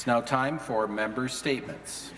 It's now time for member statements.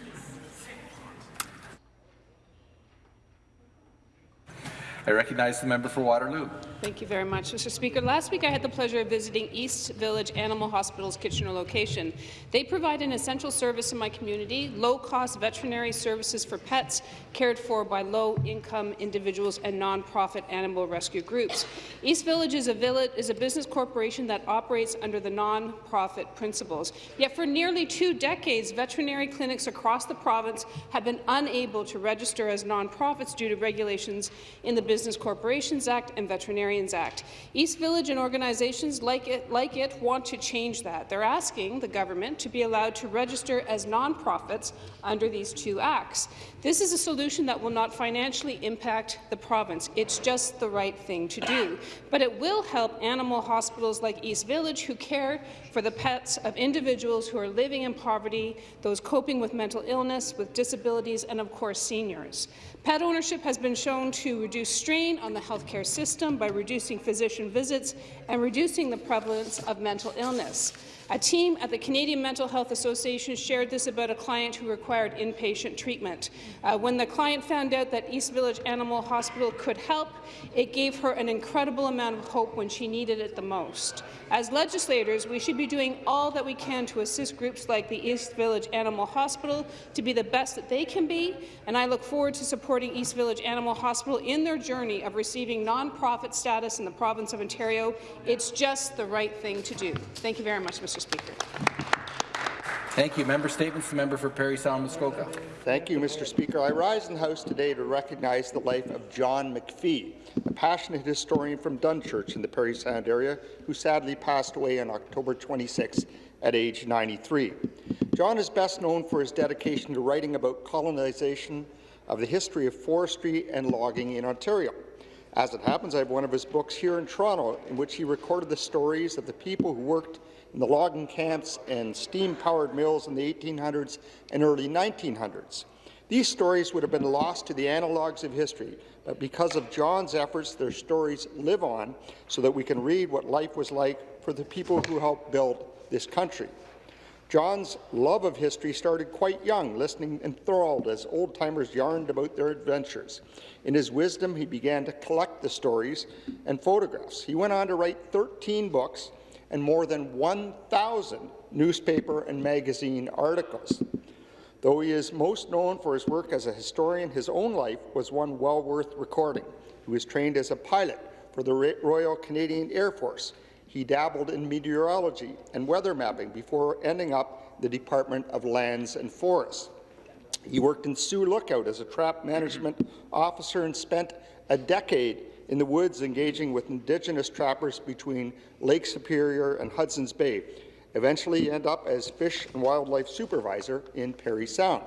I recognize the member for Waterloo. Thank you very much, Mr. Speaker. Last week, I had the pleasure of visiting East Village Animal Hospital's Kitchener location. They provide an essential service in my community, low-cost veterinary services for pets cared for by low-income individuals and non-profit animal rescue groups. East Village is a, village, is a business corporation that operates under the non-profit principles. Yet for nearly two decades, veterinary clinics across the province have been unable to register as non-profits due to regulations in the Business Corporations Act and Veterinary Veterinarians Act. East Village and organizations like it, like it want to change that. They're asking the government to be allowed to register as nonprofits under these two acts. This is a solution that will not financially impact the province. It's just the right thing to do. But it will help animal hospitals like East Village who care for the pets of individuals who are living in poverty, those coping with mental illness, with disabilities, and of course seniors. Pet ownership has been shown to reduce strain on the healthcare system by reducing physician visits and reducing the prevalence of mental illness. A team at the Canadian Mental Health Association shared this about a client who required inpatient treatment. Uh, when the client found out that East Village Animal Hospital could help, it gave her an incredible amount of hope when she needed it the most. As legislators, we should be doing all that we can to assist groups like the East Village Animal Hospital to be the best that they can be, and I look forward to supporting East Village Animal Hospital in their journey of receiving non-profit status in the province of Ontario. It's just the right thing to do. Thank you very much, Mr. Speaker. Thank you. Member statements. The member for Parry Sound Muskoka. Thank you, Mr. Speaker. I rise in the House today to recognize the life of John Macfie, a passionate historian from Dunchurch in the Parry Sound area, who sadly passed away on October 26 at age 93. John is best known for his dedication to writing about colonization of the history of forestry and logging in Ontario. As it happens, I have one of his books here in Toronto in which he recorded the stories of the people who worked in the logging camps and steam-powered mills in the 1800s and early 1900s. These stories would have been lost to the analogues of history, but because of John's efforts, their stories live on so that we can read what life was like for the people who helped build this country. John's love of history started quite young, listening enthralled as old-timers yarned about their adventures. In his wisdom, he began to collect the stories and photographs. He went on to write 13 books and more than 1,000 newspaper and magazine articles. Though he is most known for his work as a historian, his own life was one well worth recording. He was trained as a pilot for the Royal Canadian Air Force. He dabbled in meteorology and weather mapping before ending up the Department of Lands and Forests. He worked in Sioux Lookout as a trap management officer and spent a decade in the woods engaging with Indigenous trappers between Lake Superior and Hudson's Bay. Eventually end up as Fish and Wildlife Supervisor in Parry Sound.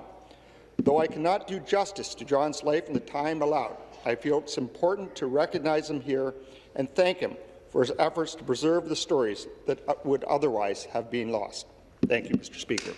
Though I cannot do justice to John's life in the time allowed, I feel it's important to recognize him here and thank him for his efforts to preserve the stories that uh, would otherwise have been lost. Thank you, Mr. Speaker.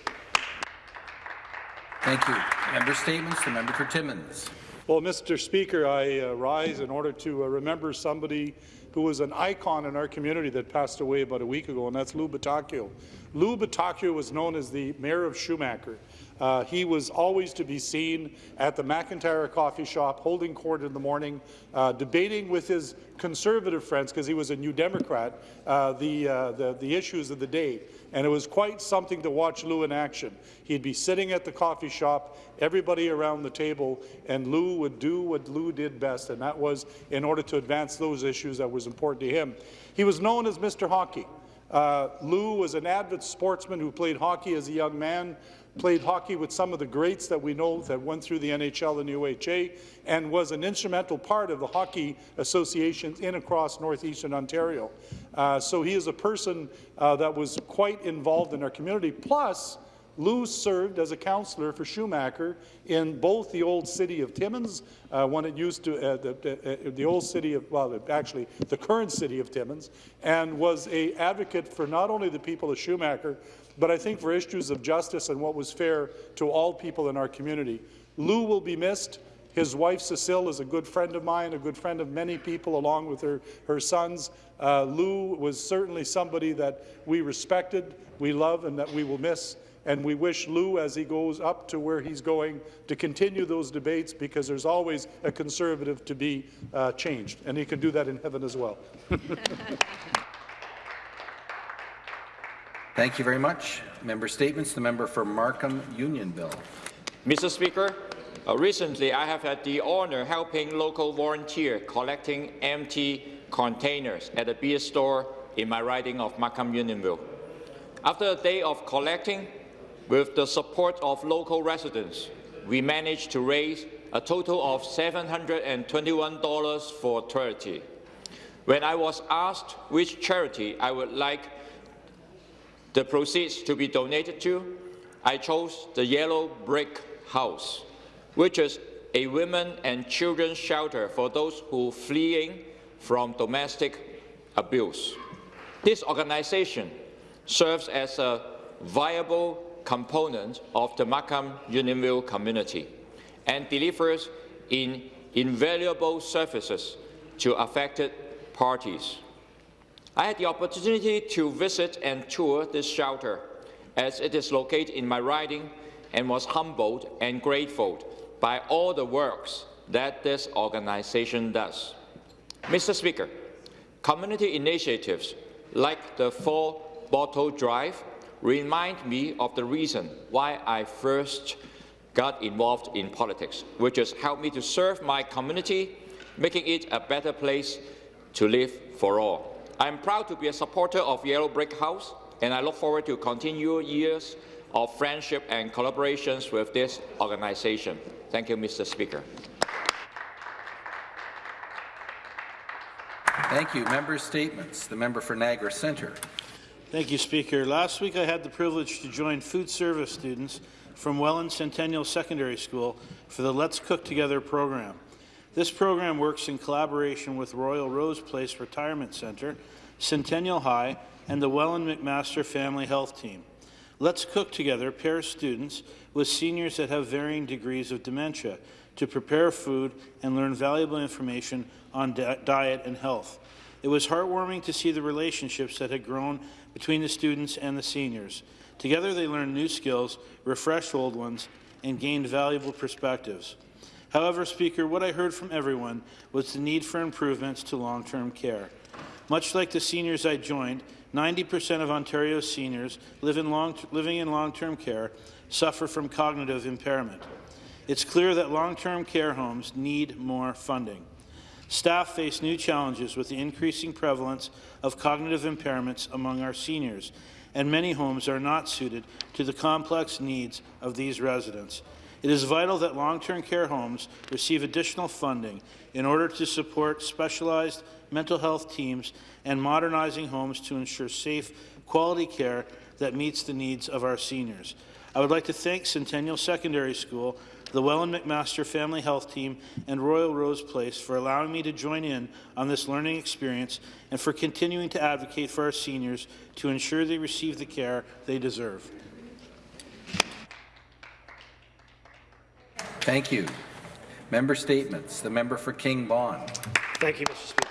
Thank you. Member statements. The member for Timmins. Well, Mr. Speaker, I uh, rise in order to uh, remember somebody who was an icon in our community that passed away about a week ago, and that's Lou Battacchio. Lou Battacchio was known as the mayor of Schumacher. Uh, he was always to be seen at the McIntyre coffee shop, holding court in the morning, uh, debating with his conservative friends, because he was a New Democrat, uh, the, uh, the, the issues of the day. And it was quite something to watch Lou in action. He'd be sitting at the coffee shop, everybody around the table, and Lou would do what Lou did best, and that was in order to advance those issues that was important to him. He was known as Mr. Hockey. Uh, Lou was an avid sportsman who played hockey as a young man, played hockey with some of the greats that we know that went through the NHL and the UHA, and was an instrumental part of the hockey associations in across northeastern Ontario. Uh, so he is a person uh, that was quite involved in our community. Plus, Lou served as a councillor for Schumacher in both the old city of Timmins, uh, when it used to, uh, the, uh, the, old city of, well, actually the current city of Timmins, and was a advocate for not only the people of Schumacher, but I think for issues of justice and what was fair to all people in our community. Lou will be missed. His wife, Cecile, is a good friend of mine, a good friend of many people, along with her, her sons. Uh, Lou was certainly somebody that we respected, we love, and that we will miss. And we wish Lou, as he goes up to where he's going, to continue those debates because there's always a Conservative to be uh, changed. And he can do that in heaven as well. Thank you very much. Member statements. The member for Markham Unionville. Mr. Speaker, uh, recently I have had the honour helping local volunteer collecting empty containers at a beer store in my riding of Markham Unionville. After a day of collecting, with the support of local residents, we managed to raise a total of $721 for charity. When I was asked which charity I would like the proceeds to be donated to, I chose the Yellow Brick House, which is a women and children shelter for those who fleeing from domestic abuse. This organization serves as a viable component of the Markham Unionville community and delivers in invaluable services to affected parties. I had the opportunity to visit and tour this shelter as it is located in my riding and was humbled and grateful by all the works that this organization does. Mr. Speaker, community initiatives like the Four Bottle Drive remind me of the reason why I first got involved in politics, which has helped me to serve my community, making it a better place to live for all. I am proud to be a supporter of Yellow Brick House, and I look forward to continued years of friendship and collaborations with this organization. Thank you, Mr. Speaker. Thank you. Member statements. The member for Niagara Centre. Thank you, Speaker. Last week I had the privilege to join food service students from Welland Centennial Secondary School for the Let's Cook Together program. This program works in collaboration with Royal Rose Place Retirement Centre, Centennial High, and the Welland McMaster Family Health Team. Let's Cook Together pairs students with seniors that have varying degrees of dementia to prepare food and learn valuable information on diet and health. It was heartwarming to see the relationships that had grown between the students and the seniors. Together they learned new skills, refreshed old ones, and gained valuable perspectives. However, Speaker, what I heard from everyone was the need for improvements to long-term care. Much like the seniors I joined, 90% of Ontario's seniors live in long, living in long-term care suffer from cognitive impairment. It's clear that long-term care homes need more funding. Staff face new challenges with the increasing prevalence of cognitive impairments among our seniors, and many homes are not suited to the complex needs of these residents. It is vital that long-term care homes receive additional funding in order to support specialized mental health teams and modernizing homes to ensure safe, quality care that meets the needs of our seniors. I would like to thank Centennial Secondary School the Welland McMaster Family Health Team, and Royal Rose Place for allowing me to join in on this learning experience and for continuing to advocate for our seniors to ensure they receive the care they deserve. Thank you. Member statements. The member for King Vaughan. Thank you, Mr. Speaker.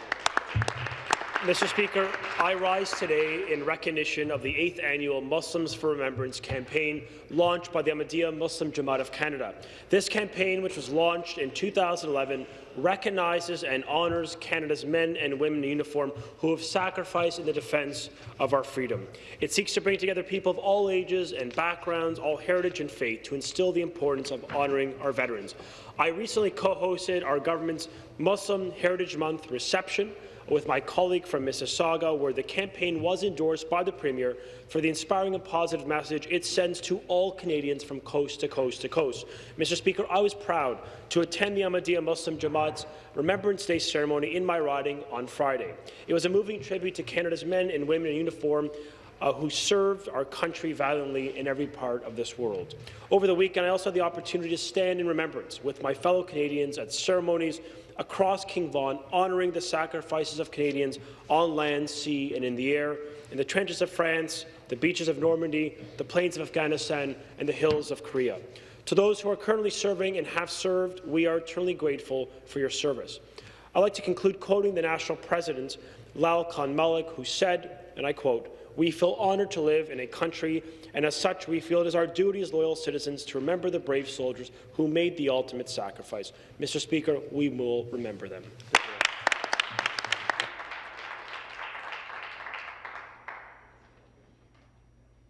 Mr. Speaker, I rise today in recognition of the 8th annual Muslims for Remembrance campaign launched by the Ahmadiyya Muslim Jamaat of Canada. This campaign, which was launched in 2011, recognizes and honours Canada's men and women in uniform who have sacrificed in the defence of our freedom. It seeks to bring together people of all ages and backgrounds, all heritage and faith, to instill the importance of honouring our veterans. I recently co-hosted our government's Muslim Heritage Month reception with my colleague from Mississauga, where the campaign was endorsed by the Premier for the inspiring and positive message it sends to all Canadians from coast to coast to coast. Mr. Speaker, I was proud to attend the Ahmadiyya Muslim Jamaat's Remembrance Day ceremony in my riding on Friday. It was a moving tribute to Canada's men and women in uniform uh, who served our country valiantly in every part of this world. Over the weekend, I also had the opportunity to stand in remembrance with my fellow Canadians at ceremonies across King Vaughan, honouring the sacrifices of Canadians on land, sea and in the air, in the trenches of France, the beaches of Normandy, the plains of Afghanistan and the hills of Korea. To those who are currently serving and have served, we are eternally grateful for your service. I'd like to conclude quoting the national president, Lal Khan Malik, who said, and I quote, we feel honoured to live in a country, and as such, we feel it is our duty as loyal citizens to remember the brave soldiers who made the ultimate sacrifice. Mr. Speaker, we will remember them.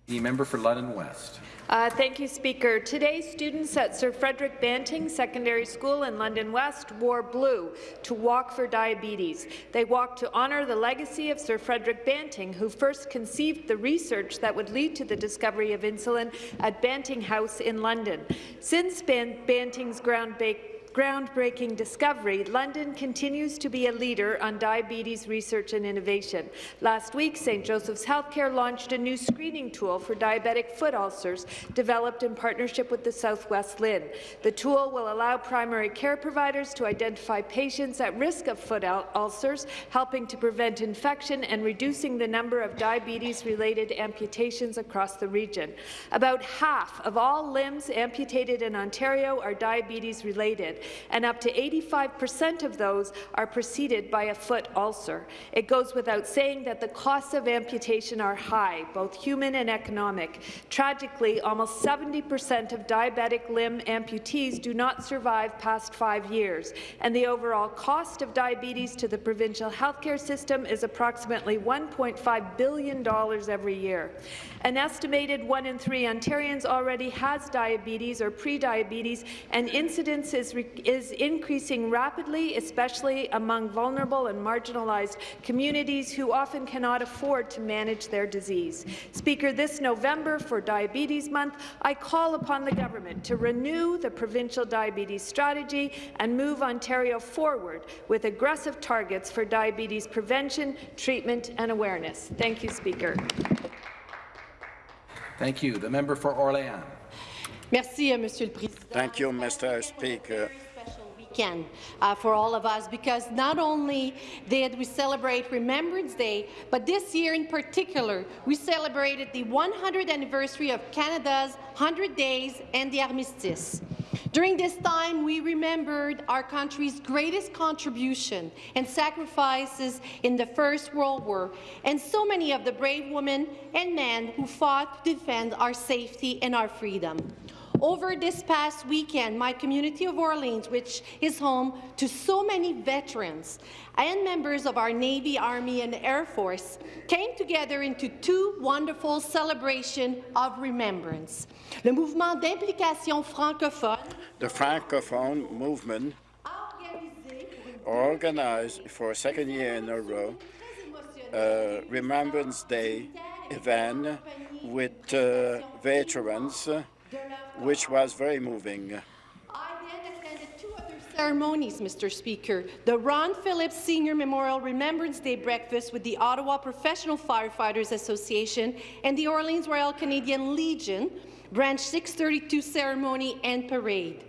The member for London West. Uh, thank you, Speaker. Today, students at Sir Frederick Banting Secondary School in London West wore blue to Walk for Diabetes. They walked to honour the legacy of Sir Frederick Banting, who first conceived the research that would lead to the discovery of insulin at Banting House in London. Since Ban Banting's groundbreaking groundbreaking discovery, London continues to be a leader on diabetes research and innovation. Last week, St. Joseph's Healthcare launched a new screening tool for diabetic foot ulcers developed in partnership with the Southwest LHIN. The tool will allow primary care providers to identify patients at risk of foot ulcers, helping to prevent infection and reducing the number of diabetes-related amputations across the region. About half of all limbs amputated in Ontario are diabetes-related and up to 85% of those are preceded by a foot ulcer. It goes without saying that the costs of amputation are high, both human and economic. Tragically, almost 70% of diabetic limb amputees do not survive past five years, and the overall cost of diabetes to the provincial healthcare system is approximately $1.5 billion every year. An estimated one in three Ontarians already has diabetes or pre-diabetes, and incidence is, is increasing rapidly, especially among vulnerable and marginalized communities who often cannot afford to manage their disease. Speaker, this November for Diabetes Month, I call upon the government to renew the provincial diabetes strategy and move Ontario forward with aggressive targets for diabetes prevention, treatment and awareness. Thank you, Speaker. Thank you. The member for Orléans. Merci, euh, Monsieur le Président. Thank you, Mr. Speaker. Uh, for all of us because not only did we celebrate Remembrance Day, but this year in particular, we celebrated the 100th anniversary of Canada's 100 Days and the Armistice. During this time, we remembered our country's greatest contribution and sacrifices in the First World War, and so many of the brave women and men who fought to defend our safety and our freedom. Over this past weekend, my community of Orleans, which is home to so many veterans and members of our Navy, Army, and Air Force, came together into two wonderful celebrations of remembrance. Le mouvement d'implication francophone The Francophone movement organized for a second year in a row a Remembrance Day event with uh, veterans, which was very moving. I then attended two other ceremonies, Mr. Speaker. The Ron Phillips Senior Memorial Remembrance Day breakfast with the Ottawa Professional Firefighters Association and the Orleans Royal Canadian Legion Branch 632 ceremony and parade.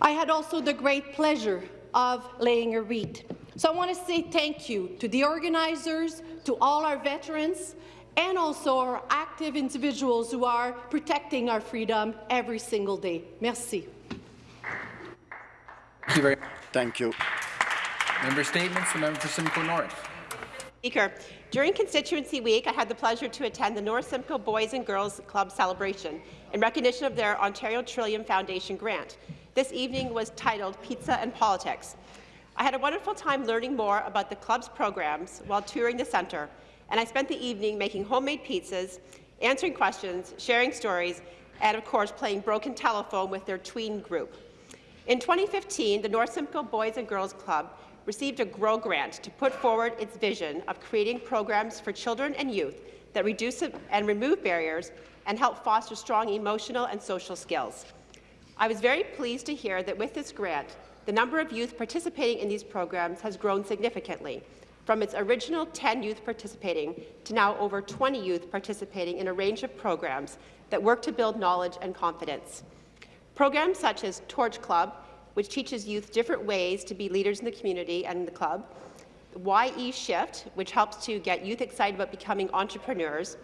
I had also the great pleasure of laying a wreath. So I want to say thank you to the organizers, to all our veterans, and also our active individuals who are protecting our freedom every single day. Merci. Thank you very much. Thank you. Member statements. The member for Simcoe North. Speaker, during Constituency Week, I had the pleasure to attend the North Simcoe Boys and Girls Club celebration in recognition of their Ontario Trillium Foundation grant. This evening was titled Pizza and Politics. I had a wonderful time learning more about the club's programs while touring the centre, and I spent the evening making homemade pizzas, answering questions, sharing stories, and of course playing broken telephone with their tween group. In 2015, the North Simcoe Boys and Girls Club received a GROW grant to put forward its vision of creating programs for children and youth that reduce and remove barriers and help foster strong emotional and social skills. I was very pleased to hear that with this grant, the number of youth participating in these programs has grown significantly, from its original 10 youth participating to now over 20 youth participating in a range of programs that work to build knowledge and confidence. Programs such as Torch Club which teaches youth different ways to be leaders in the community and in the club, YE Shift, which helps to get youth excited about becoming entrepreneurs,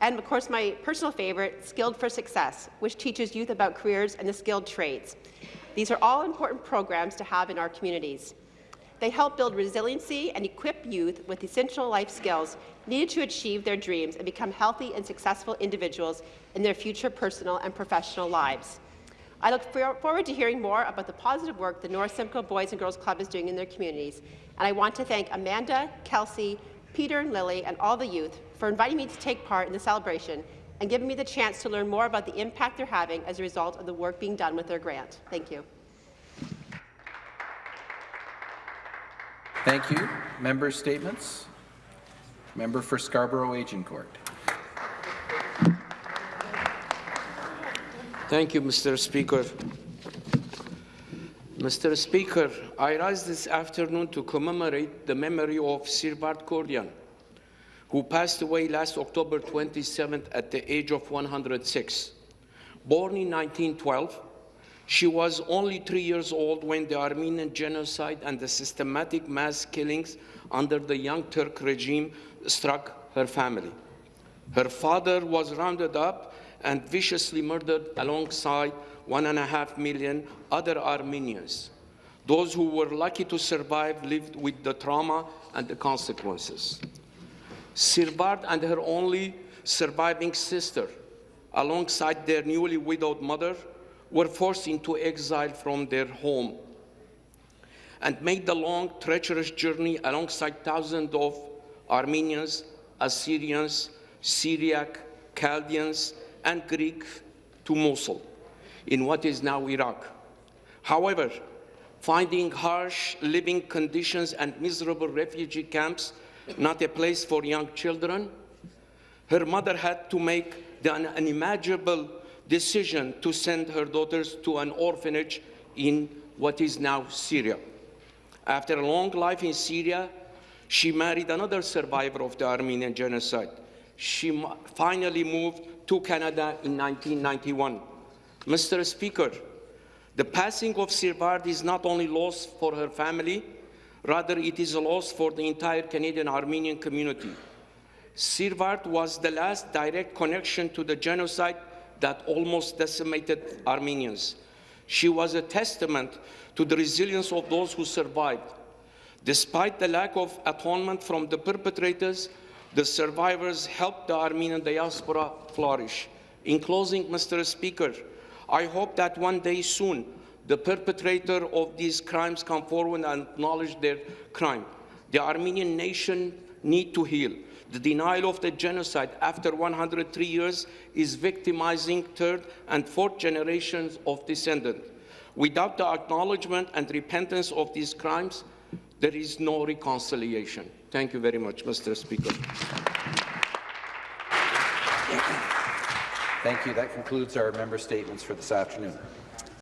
and of course my personal favorite, Skilled for Success, which teaches youth about careers and the skilled trades. These are all important programs to have in our communities. They help build resiliency and equip youth with essential life skills needed to achieve their dreams and become healthy and successful individuals in their future personal and professional lives. I look for forward to hearing more about the positive work the North Simcoe Boys and Girls Club is doing in their communities, and I want to thank Amanda, Kelsey, Peter and Lily and all the youth for inviting me to take part in the celebration and giving me the chance to learn more about the impact they're having as a result of the work being done with their grant. Thank you. Thank you. Member statements. Member for Scarborough Agincourt. Thank you, Mr. Speaker. Mr. Speaker, I rise this afternoon to commemorate the memory of Sir Bart Cordian, who passed away last October 27th at the age of 106. Born in 1912, she was only three years old when the Armenian genocide and the systematic mass killings under the Young Turk regime struck her family. Her father was rounded up and viciously murdered alongside one and a half million other Armenians. Those who were lucky to survive lived with the trauma and the consequences. Sirbard and her only surviving sister, alongside their newly widowed mother, were forced into exile from their home and made the long, treacherous journey alongside thousands of Armenians, Assyrians, Syriac, Chaldeans, and Greek to Mosul, in what is now Iraq. However, finding harsh living conditions and miserable refugee camps not a place for young children, her mother had to make the unimaginable decision to send her daughters to an orphanage in what is now Syria. After a long life in Syria, she married another survivor of the Armenian genocide. She finally moved to Canada in 1991. Mr. Speaker, the passing of Sirbard is not only loss for her family, rather it is a loss for the entire Canadian Armenian community. Sirbard was the last direct connection to the genocide that almost decimated Armenians. She was a testament to the resilience of those who survived. Despite the lack of atonement from the perpetrators, the survivors helped the Armenian diaspora flourish. In closing, Mr. Speaker, I hope that one day soon the perpetrator of these crimes come forward and acknowledge their crime. The Armenian nation need to heal. The denial of the genocide after 103 years is victimizing third and fourth generations of descendants. Without the acknowledgement and repentance of these crimes, there is no reconciliation. Thank you very much, Mr. Speaker. Thank you. That concludes our member statements for this afternoon.